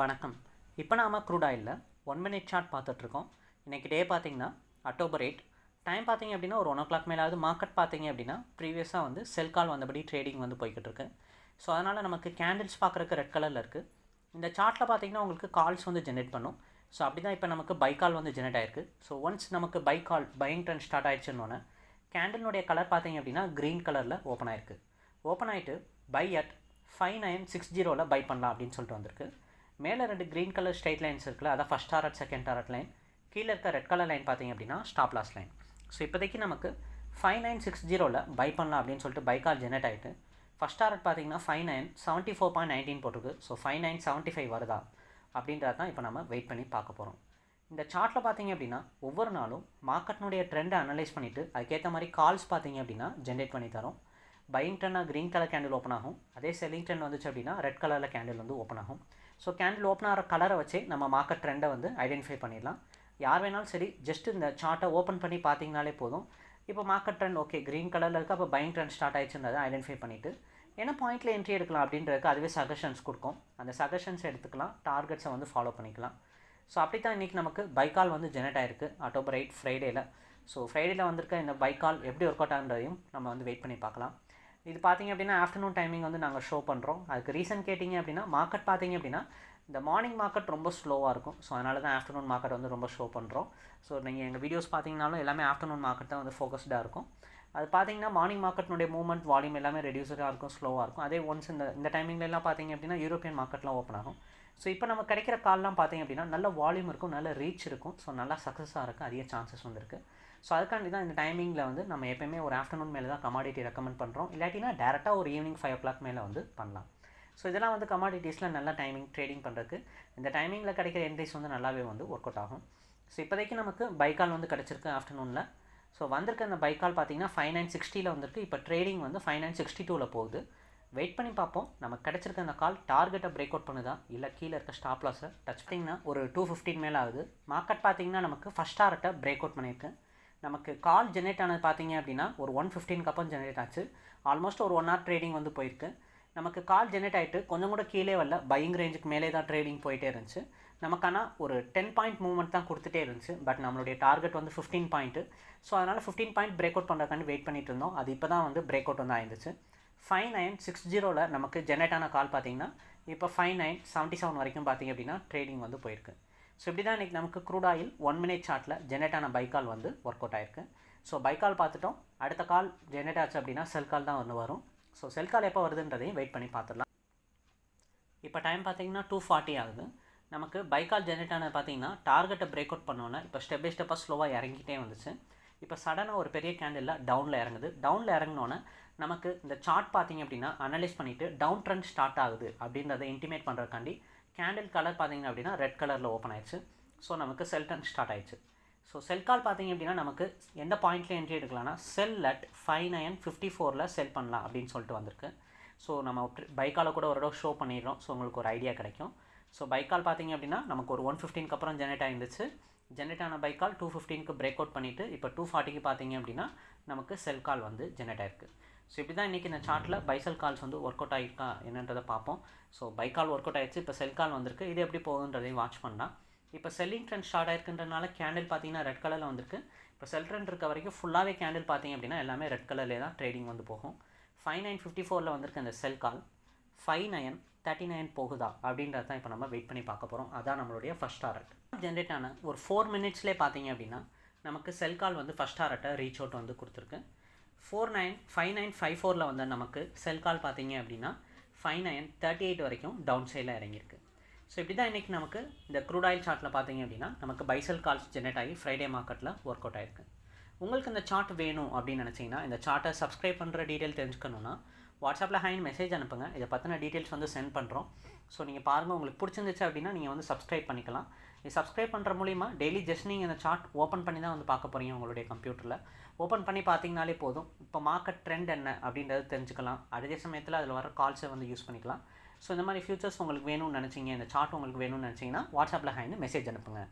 வணக்கம். இப்போ நாம் க்ரூட் ஒன் மினிட் சார்ட் பார்த்துட்ருக்கோம். இன்றைக்கி டே பார்த்தீங்கன்னா அக்டோபர் எயிட் டைம் பார்த்தீங்க அப்படின்னா ஒரு ஒன் ஓ கிளாக் மேலாவது மார்க்கெட் பார்த்தீங்க அப்படின்னா ப்ரீவியஸாக வந்து செல் கால் வந்தபடி ட்ரேடிங் வந்து போய்கிட்டு இருக்கு ஸோ அதனால் நமக்கு கேண்டில்ஸ் பார்க்குறக்கு ரெட் கலரில் இருக்குது இந்த சார்ட்டில் பார்த்தீங்கன்னா உங்களுக்கு கால்ஸ் வந்து ஜென்ரேட் பண்ணும். ஸோ அப்படி தான் இப்போ நமக்கு பை கால் வந்து ஜென்ரேட் ஆயிருக்கு. ஸோ ஒன்ஸ் நமக்கு buy call buying trend start ஆயிடுச்சுன்னொன்னே கேண்டிலுடைய கலர் பார்த்தீங்க அப்படின்னா க்ரீன் கலரில் ஓப்பன் ஆயிருக்கு. ஓப்பன் ஆகிட்டு buy at five nine six ஜீரோவில் பை பண்ணலாம் அப்படின்னு சொல்லிட்டு வந்திருக்கு. மேலே ரெண்டு க்ரீன் கலர் ஸ்ட்ரைட் லைன்ஸ் இருக்குல்ல அதான் first target second target line கீழே இருக்க ரெட் கலர் லைன் பார்த்தீங்க அப்படின்னா ஸ்டாப் லாஸ் லைன் ஸோ இப்போதைக்கு நமக்கு ஃபைவ் நைன் சிக்ஸ் ஜீரோவில் பை பண்ணலாம் அப்படின்னு சொல்லிட்டு பை கால் ஜெனரேட் ஆகிட்டு ஃபஸ்ட் டாரட் பார்த்தீங்கன்னா five nine seventy four point nineteen போட்டிருக்கு. So five nine seventy five வருதா அப்படின்றது தான் இப்போ நம்ம வெயிட் பண்ணி பார்க்க போகிறோம் இந்த சார்ட்டில் பார்த்தீங்க அப்படின்னா ஒவ்வொரு நாளும் மார்க்கெட்னுடைய ட்ரெண்டை அனலைஸ் பண்ணிவிட்டு அதுக்கேற்ற மாதிரி கால்ஸ் பார்த்தீங்க அப்படின்னா ஜென்ரேட் பண்ணி தரோம். பையிங் ட்ரெண்டாக க்ரீன் கலர் கேண்டில் ஓப்பன் ஆகும். அதே செல்லிங் ட்ரெண்ட் வந்துச்சு அப்படின்னா ரெட் கலரில் கேண்டில் வந்து ஓப்பன் ஆகும். ஸோ கேண்டில் ஓப்பன் ஆகிற கலரை வச்சு நம்ம மார்க்கெட் ட்ரெண்டை வந்து ஐடென்டிஃபை பண்ணிடலாம். யார் வேணாலும் சரி ஜஸ்ட் இந்த சார்ட்டை ஓப்பன் பண்ணி பார்த்தீங்கனாலே போதும். இப்போ மார்க்கெட் ட்ரெண்ட் ஓகே க்ரீன் கலரில் இருக்குது அப்போ பையிங் ட்ரெண்ட் ஸ்டார்ட் ஆயிடுச்சுன்றதை ஐடென்டிஃபை பண்ணிவிட்டு என்ன பாயிண்ட்டில் என்ட்ரி எடுக்கலாம் அப்படின்றதுக்கு அதுவே சஜஷன்ஸ் கொடுக்கும். அந்த சஜஷன்ஸ் எடுத்துக்கலாம். டார்கெட்ஸை வந்து ஃபாலோ பண்ணிக்கலாம். ஸோ அப்படி தான் இன்றைக்கி நமக்கு பைக்கால் வந்து ஜெனரேட் ஆயிருக்கு. அக்டோபர் எயிட் ஃப்ரைடேயில் ஸோ ஃப்ரைடேயில் வந்திருக்க இந்த பைக்கால் எப்படி ஒர்க் அவுட் ஆகுன்றதையும் நம்ம வந்து வெயிட் பண்ணி பார்க்கலாம். இது பார்த்தீங்க அப்படின்னா ஆஃப்டர்நூன் டைமிங் வந்து நாங்கள் ஷோ பண்ணுறோம் அதுக்கு ரீசன் கேட்டிங்க அப்படின்னா மார்க்கெட் பார்த்தீங்க அப்படின்னா இந்த மார்னிங் மார்க்கெட் ரொம்ப ஸ்லோவாக இருக்கும். ஸோ அதனால தான் ஆஃப்டர்நூன் மார்க்கெட் வந்து ரொம்ப ஷோ பண்ணுறோம் ஸோ நீங்கள் எங்கள் வீடியோஸ் பார்த்தீங்கனாலும் எல்லாமே ஆஃப்டர்நூன் மார்க்கெட் தான் வந்து ஃபோக்கஸ்டாக இருக்கும். அது பார்த்தீங்கன்னா மார்னிங் மார்க்கெட்னுடைய மூவ்மெண்ட் வால்யூம் எல்லாமே ரெடியூஸாக இருக்கும் ஸ்லோவாக இருக்கும். அதே ஒன்ஸ் இந்த இந்த டைமிங்லலாம் பார்த்தீங்க அப்படின்னா யூரோப்பியன் மார்க்கெட்லாம் ஓப்பன் ஆகும். ஸோ இப்போ நம்ம கிடைக்கிற கால்லாம் பார்த்தீங்க அப்படின்னா நல்ல வால்யூம் இருக்கும் நல்ல ரீச் இருக்கும். ஸோ நல்லா சக்ஸஸாக இருக்கும் அதிக சான்சஸ் வந்துருக்கு ஸோ அதுக்காண்டி தான் இந்த டைமிங்கில் வந்து நம்ம எப்பயுமே ஒரு ஆஃப்டர்நூன் மேலே தான் கமாடிட்டி ரெக்கமெண்ட் பண்ணுறோம் இல்லாட்டினா டேரெக்டாக ஒரு ஈவினிங் ஃபைவ் ஓ கிளாக் மேலே வந்து பண்ணலாம். ஸோ இதெல்லாம் வந்து கமாடிட்டிஸில் நல்ல டைமிங் ட்ரேடிங் பண்ணுறதுக்கு இந்த டைமிங்கில் கிடைக்கிற என்ட்ரிஸ் வந்து நல்லாவே வந்து ஒர்க் அவுட் ஆகும். ஸோ இப்போதைக்கு நமக்கு பைக்கால் வந்து கிடச்சிருக்கு ஆஃப்டர்நூனில் ஸோ வந்திருக்க அந்த பைக்கால் பார்த்தீங்கன்னா ஃபைவ் நைன் சிக்ஸ்டியில் வந்திருக்கு. இப்போ ட்ரேடிங் வந்து ஃபைவ் நைன் சிக்ஸ்டி டூவில் போகுது. வெயிட் பண்ணி பார்ப்போம். நமக்கு கிடச்சிருக்க அந்த கால் டார்கெட்டை பிரேக் அவுட் பண்ணுதா? இல்லை கீழே இருக்க ஸ்டாப் லாஸை டச் பண்ணிங்கன்னா ஒரு டூ ஃபிஃப்டின் மேலே ஆகுது. மார்க்கெட் பார்த்தீங்கன்னா நமக்கு ஃபஸ்ட் டார்கெட்டை பிரேக் அவுட் பண்ணியிருக்கு. நமக்கு கால் ஜென்ரேட் ஆனது பார்த்தீங்க அப்படின்னா ஒரு ஒன் ஃபிஃப்டீனுக்கு அப்புறம் ஜென்ரேட் ஆச்சு. ஆல்மோஸ்ட் ஒரு ஒன் ஹவர் ட்ரேடிங் வந்து போயிருக்கு. நமக்கு கால் ஜென்ரேட் ஆகிட்டு கொஞ்சம் கூட கீழே வரல. பையிங் ரேஞ்சுக்கு மேலே தான் ட்ரேடிங் போயிட்டே இருந்துச்சு. நமக்கான ஒரு டென் பாயிண்ட் மூவ்மெண்ட் தான் கொடுத்துட்டே இருந்துச்சு. பட் நம்மளுடைய டார்கெட் வந்து ஃபிஃப்டீன் பாயிண்ட்டு ஸோ அதனால் ஃபிஃப்டீன் பாயிண்ட் பிரேக் அவுட் பண்ணுறதுக்காண்டி வெயிட் பண்ணிட்டு இருந்தோம். அது இப்போ தான் வந்து பிரேக் அவுட் வந்து ஆயிருந்துச்சு. ஃபைவ் நைன் சிக்ஸ் ஜீரோவில் நமக்கு ஜென்ரேட் ஆன கால் பார்த்தீங்கன்னா இப்போ ஃபைவ் நைன் செவன்ட்டி செவன் வரைக்கும் பார்த்தீங்க அப்படின்னா ட்ரேடிங் வந்து போயிருக்கு. ஸோ இப்படி தான் இன்றைக்கி நமக்கு க்ரூட் ஆயில் ஒன் மினிட் சார்ட்டில் ஜென்ரேட் ஆன பைக்கால் வந்து ஒர்க் அவுட் ஆயிருக்கு ஸோ பைக்கால் பார்த்துட்டோம். அடுத்த கால் ஜென்ரேட் ஆச்சு அப்படின்னா செல் கால் தான் வந்து வரும். ஸோ செல் கால் எப்போ வருதுன்றதையும் வெயிட் பண்ணி பார்த்துடலாம். இப்போ டைம் பார்த்தீங்கன்னா டூ ஃபார்ட்டி ஆகுது. நமக்கு பைக்கால் ஜென்ரேட் ஆனது பார்த்தீங்கன்னா டார்கெட்டை பிரேக் அவுட் பண்ணோன்னே இப்போ ஸ்டெப் பை ஸ்டெப்பாக ஸ்லோவாக இறங்கிட்டே வந்துச்சு. இப்போ சடனாக ஒரு பெரிய கேண்டிலில் டவுனில் இறங்குது. டவுனில் இறங்கினோன்னே நமக்கு இந்த சார்ட் பார்த்தீங்க அப்படின்னா அனலைஸ் பண்ணிவிட்டு டவுன் ட்ரெண்ட் ஸ்டார்ட் ஆகுது அப்படின்றத இன்டிமேட் பண்ணுறதுக்காண்டி கேண்டில் கலர் பார்த்தீங்க அப்படின்னா ரெட் கலரில் ஓப்பன் ஆயிடுச்சு. ஸோ நமக்கு செல் ட்ரெண்ட் ஸ்டார்ட் ஆயிடுச்சு. ஸோ செல் கால் பார்த்தீங்க அப்படின்னா நமக்கு எந்த பாயிண்ட்டில் entry எடுக்கலாம்னா sell at five nine fifty ஃபோரில் செல் பண்ணலாம் அப்படின்னு சொல்லிட்டு வந்திருக்கு. ஸோ நம்ம பைக்கால் கூட ஒரு தடவை ஷோ பண்ணிடுறோம். ஸோ உங்களுக்கு ஒரு ஐடியா கிடைக்கும். ஸோ பைக்கால் பார்த்தீங்க அப்படின்னா நமக்கு ஒரு ஒன் ஃபிஃப்டீனுக்கு அப்புறம் ஜெனரேட் ஆயிருந்துச்சு. ஜென்ரேட் ஆன பைக்கால் டூ ஃபிஃப்டீனுக்கு பிரேக் அவுட் பண்ணிவிட்டு இப்போ டூ ஃபார்ட்டிக்கு பார்த்தீங்க அப்படின்னா நமக்கு செல் கால் வந்து ஜென்ரேட் ஆயிருக்கு. ஸோ இப்படி தான் இன்றைக்கி இந்த சார்ட்டில் பைசல் கால்ஸ் வந்து ஒர்க் அவுட் ஆகிருக்கா என்னன்றதை பார்ப்போம். ஸோ பைக்கால் ஒர்க் அவுட் ஆயிடுச்சு இப்போ செல் கால் வந்திருக்கு. இது எப்படி போகுதுன்றதையும் வாட்ச் பண்ணலாம். இப்போ செல்லிங் ட்ரெண்ட் ஸ்டார்ட் ஆயிருக்குன்றனால கேண்டில் பார்த்தீங்கன்னா ரெட் கலரில் வந்திருக்கு. இப்போ செல் ட்ரெண்ட் இருக்க வரைக்கும் ஃபுல்லாகவே கேண்டில் பார்த்தீங்க அப்படின்னா எல்லாமே ரெட் கலர்லேயே தான் ட்ரேடிங் வந்து போகும். ஃபைவ் நைன் ஃபிஃப்டி ஃபோரில் வந்திருக்கு அந்த sell call five nine thirty nine போகுதா? அப்படின்றது தான் இப்போ நம்ம வெயிட் பண்ணி பார்க்க போகிறோம் அதான் நம்மளுடைய ஃபஸ்ட் டாரட் ஜென்ரேட் ஆன ஒரு ஃபோர் மினிட்ஸ்லேயே பார்த்தீங்க அப்படின்னா நமக்கு செல் கால் வந்து ஃபஸ்ட் டாரட்டை ரீச் அவுட் வந்து கொடுத்துருக்கு. Four nine five nine five ஃபோரில் வந்து நமக்கு செல் கால் பார்த்தீங்க அப்படின்னா ஃபைவ் நைன் தேர்ட்டி எயிட் வரைக்கும் டவுன் சைடில் இறங்கியிருக்கு. ஸோ இப்படி தான் இன்றைக்கி நமக்கு இந்த க்ரூட் ஆயில் சார்ட்டில் பார்த்தீங்க அப்படின்னா நமக்கு பைசல் கால்ஸ் ஜென்ரேட் ஆகி ஃப்ரைடே மார்க்கெட்டில் ஒர்க் அவுட் ஆயிருக்கு. உங்களுக்கு இந்த சார்ட் வேணும் அப்படின்னு நினச்சிங்கன்னா இந்த சார்ட்டை சப்ஸ்கிரைப் பண்ணுற டீட்டெயில் தெரிஞ்சுக்கணுன்னா வாட்ஸ்அப்பில் ஹைன் மெசேஜ் அனுப்புங்க. இதை பற்றின டீட்டெயில்ஸ் வந்து சென்ட் பண்ணுறோம் ஸோ நீங்கள் பாருங்கள் உங்களுக்கு பிடிச்சிருந்துச்சு அப்படின்னா நீங்கள் வந்து சப்ஸ்கிரைப் பண்ணிக்கலாம். இது சப்ஸ்கிரைப் பண்ணுற மூலிமா டெய்லி ஜஸ்ட் நீங்கள் இந்த சார்ட் ஓப்பன் பண்ணி தான் வந்து பார்க்க போகிறீங்க உங்களுடைய கம்ப்யூட்டரில் ஓப்பன் பண்ணி பார்த்தீங்கனாலே போதும். இப்போ மார்க்கெட் ட்ரெண்ட் என்ன அப்படின்றது தெரிஞ்சுக்கலாம். அதே சமயத்தில் அதில் வர கால்ஸை வந்து யூஸ் பண்ணிக்கலாம். ஸோ இந்த மாதிரி ஃபியூச்சர்ஸ் உங்களுக்கு வேணும்னு நினச்சிங்க இந்த சார்ட் உங்களுக்கு வேணும்னு நினச்சிங்கன்னா வாட்ஸ்அப்பில் ஹைன்னு மெசேஜ் அனுப்புங்க.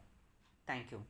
தேங்க்யூ